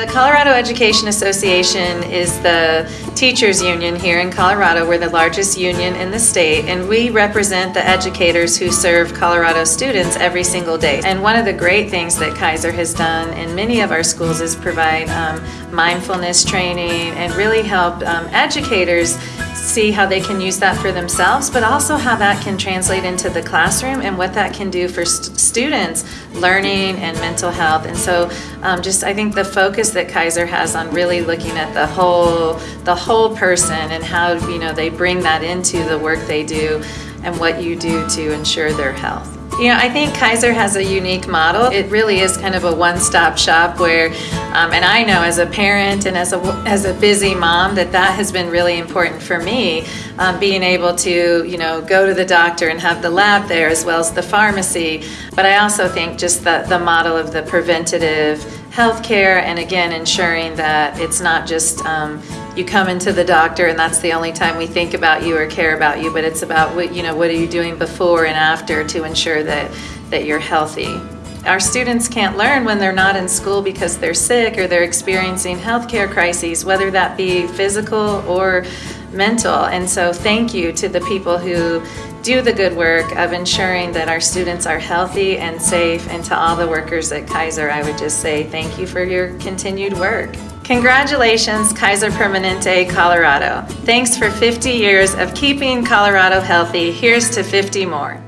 The Colorado Education Association is the teachers union here in Colorado. We're the largest union in the state and we represent the educators who serve Colorado students every single day. And one of the great things that Kaiser has done in many of our schools is provide um, mindfulness training and really help um, educators see how they can use that for themselves, but also how that can translate into the classroom and what that can do for st students learning and mental health. And so um, just I think the focus that Kaiser has on really looking at the whole, the whole person and how you know they bring that into the work they do and what you do to ensure their health. You know, I think Kaiser has a unique model. It really is kind of a one-stop shop where, um, and I know as a parent and as a, as a busy mom that that has been really important for me, um, being able to, you know, go to the doctor and have the lab there as well as the pharmacy. But I also think just the, the model of the preventative healthcare and again ensuring that it's not just um, you come into the doctor and that's the only time we think about you or care about you, but it's about what, you know, what are you doing before and after to ensure that, that you're healthy. Our students can't learn when they're not in school because they're sick or they're experiencing healthcare crises, whether that be physical or mental. And so thank you to the people who do the good work of ensuring that our students are healthy and safe and to all the workers at Kaiser I would just say thank you for your continued work. Congratulations, Kaiser Permanente, Colorado. Thanks for 50 years of keeping Colorado healthy. Here's to 50 more.